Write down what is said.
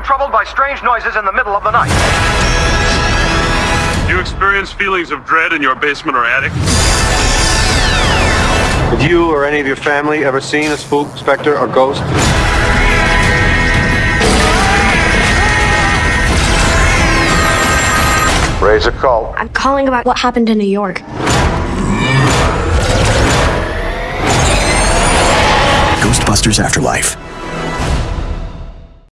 you troubled by strange noises in the middle of the night? Do you experience feelings of dread in your basement or attic? Have you or any of your family ever seen a spook, specter, or ghost? Raise a call. I'm calling about what happened in New York. Ghostbusters Afterlife.